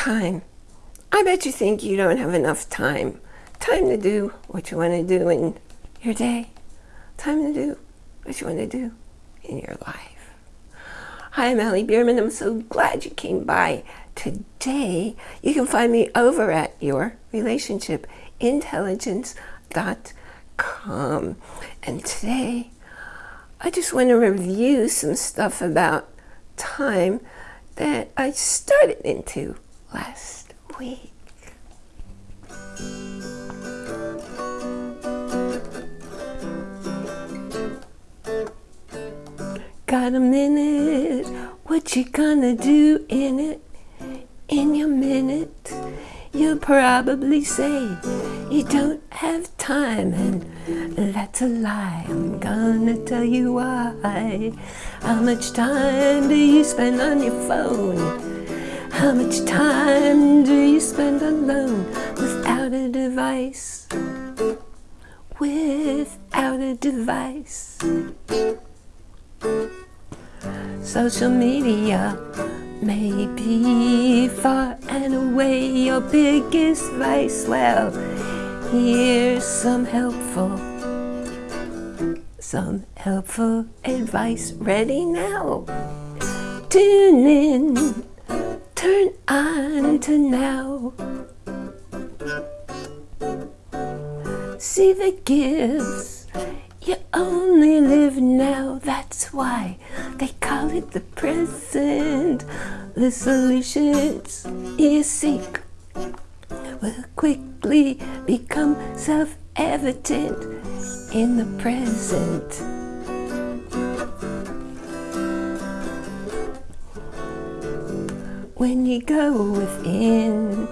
time. I bet you think you don't have enough time. Time to do what you want to do in your day. Time to do what you want to do in your life. Hi, I'm Allie Bierman. I'm so glad you came by. Today, you can find me over at yourrelationshipintelligence.com. And today, I just want to review some stuff about time that I started into last week. Got a minute, what you gonna do in it? In your minute, you'll probably say you don't have time and that's a lie. I'm gonna tell you why. How much time do you spend on your phone? How much time do you spend alone without a device? Without a device. Social media may be far and away your biggest vice. Well, here's some helpful, some helpful advice ready now. Tune in, turn on to now. See the gifts, you only live now, that's why they call it the present. The solutions you seek will quickly become self-evident in the present. When you go within,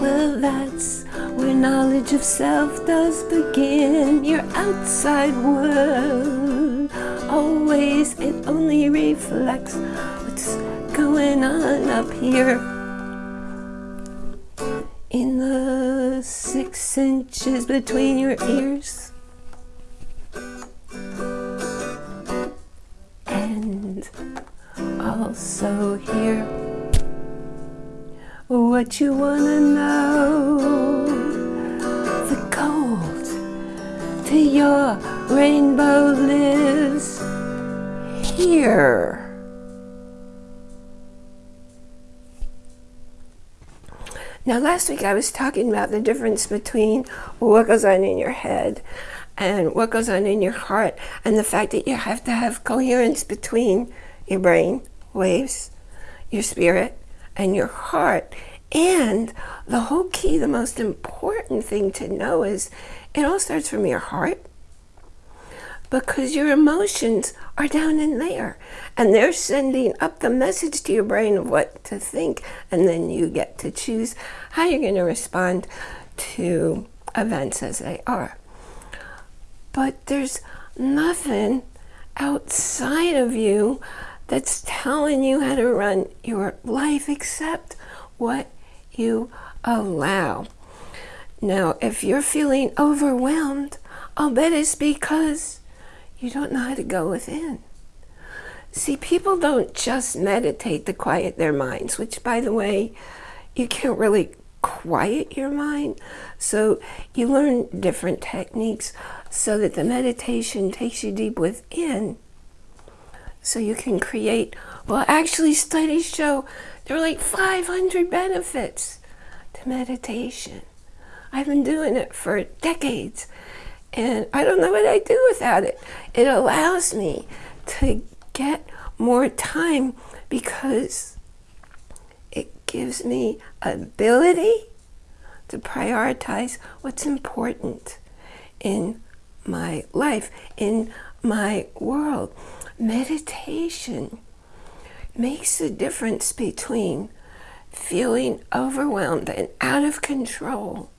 well that's where knowledge of self does begin. Your outside world always it only reflects what's going on up here. In the six inches between your ears and also here what you wanna know the gold to your rainbow lives here. Now last week I was talking about the difference between what goes on in your head and what goes on in your heart and the fact that you have to have coherence between your brain waves, your spirit, and your heart. And the whole key, the most important thing to know is it all starts from your heart because your emotions are down in there and they're sending up the message to your brain of what to think and then you get to choose how you're going to respond to events as they are. But there's nothing outside of you that's telling you how to run your life except what you allow. Now, if you're feeling overwhelmed, I'll bet it's because you don't know how to go within. See, people don't just meditate to quiet their minds, which, by the way, you can't really quiet your mind. So you learn different techniques so that the meditation takes you deep within so you can create, well, actually studies show there are like 500 benefits to meditation. I've been doing it for decades and I don't know what I'd do without it. It allows me to get more time because it gives me ability to prioritize what's important in my life, in my world. Meditation makes the difference between feeling overwhelmed and out of control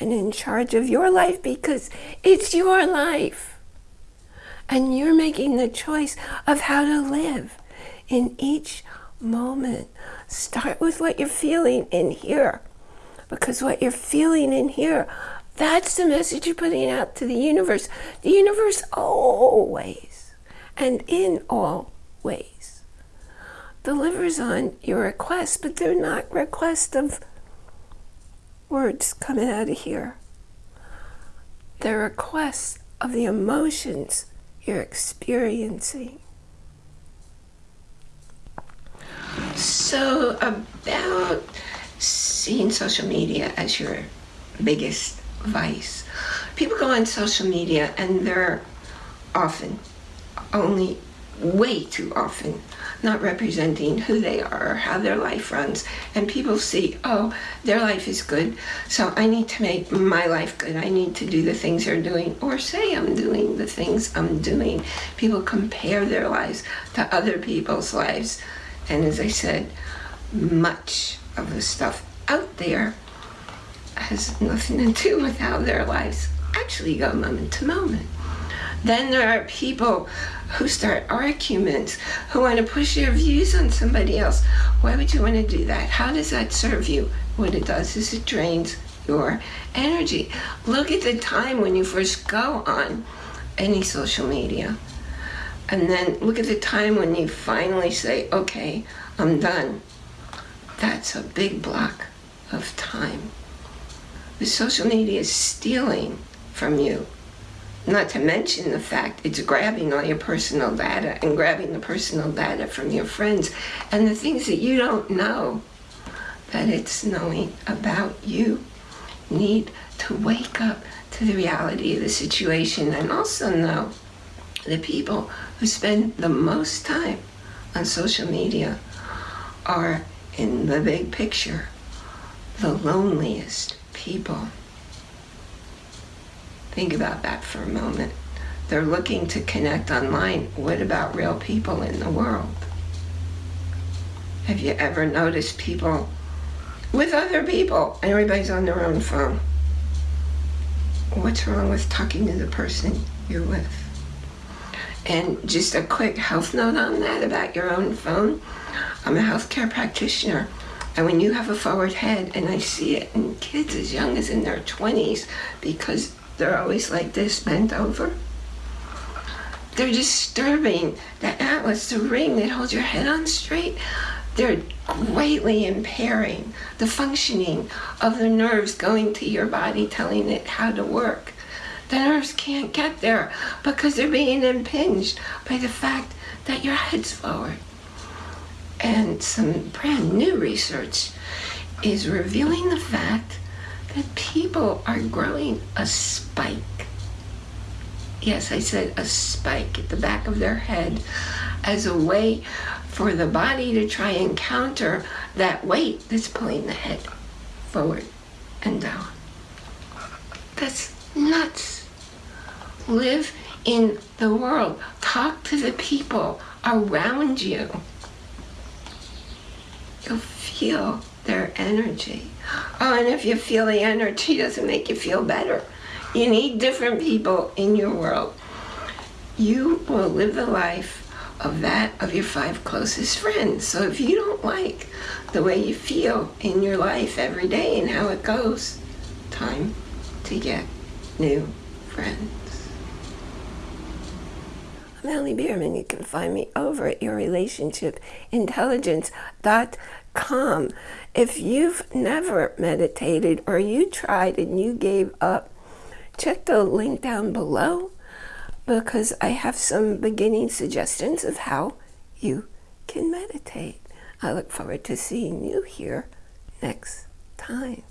and in charge of your life because it's your life. And you're making the choice of how to live in each moment. Start with what you're feeling in here. Because what you're feeling in here, that's the message you're putting out to the universe. The universe always and in all ways delivers on your requests, but they're not requests of words coming out of here. They're requests of the emotions you're experiencing. So, about seeing social media as your biggest vice. People go on social media and they're often, only way too often, not representing who they are or how their life runs. And people see, oh, their life is good, so I need to make my life good. I need to do the things they're doing, or say I'm doing the things I'm doing. People compare their lives to other people's lives. And as I said, much of the stuff out there has nothing to do with how their lives actually go moment to moment. Then there are people who start arguments, who want to push their views on somebody else. Why would you want to do that? How does that serve you? What it does is it drains your energy. Look at the time when you first go on any social media. And then look at the time when you finally say, okay, I'm done. That's a big block of time. The social media is stealing from you. Not to mention the fact it's grabbing all your personal data and grabbing the personal data from your friends and the things that you don't know that it's knowing about you. Need to wake up to the reality of the situation and also know the people who spend the most time on social media are in the big picture the loneliest people. Think about that for a moment. They're looking to connect online. What about real people in the world? Have you ever noticed people with other people? And everybody's on their own phone. What's wrong with talking to the person you're with? And just a quick health note on that about your own phone. I'm a healthcare practitioner. And when you have a forward head, and I see it in kids as young as in their 20s, because they're always like this, bent over, they're disturbing the atlas, the ring that holds your head on straight. They're greatly impairing the functioning of the nerves going to your body, telling it how to work. The nerves can't get there because they're being impinged by the fact that your head's forward and some brand new research is revealing the fact that people are growing a spike. Yes, I said a spike at the back of their head as a way for the body to try and counter that weight that's pulling the head forward and down. That's nuts. Live in the world. Talk to the people around you you'll feel their energy. Oh, and if you feel the energy doesn't make you feel better. You need different people in your world. You will live the life of that of your five closest friends. So if you don't like the way you feel in your life every day and how it goes, time to get new friends. Melanie Bierman. You can find me over at yourrelationshipintelligence.com. If you've never meditated or you tried and you gave up, check the link down below because I have some beginning suggestions of how you can meditate. I look forward to seeing you here next time.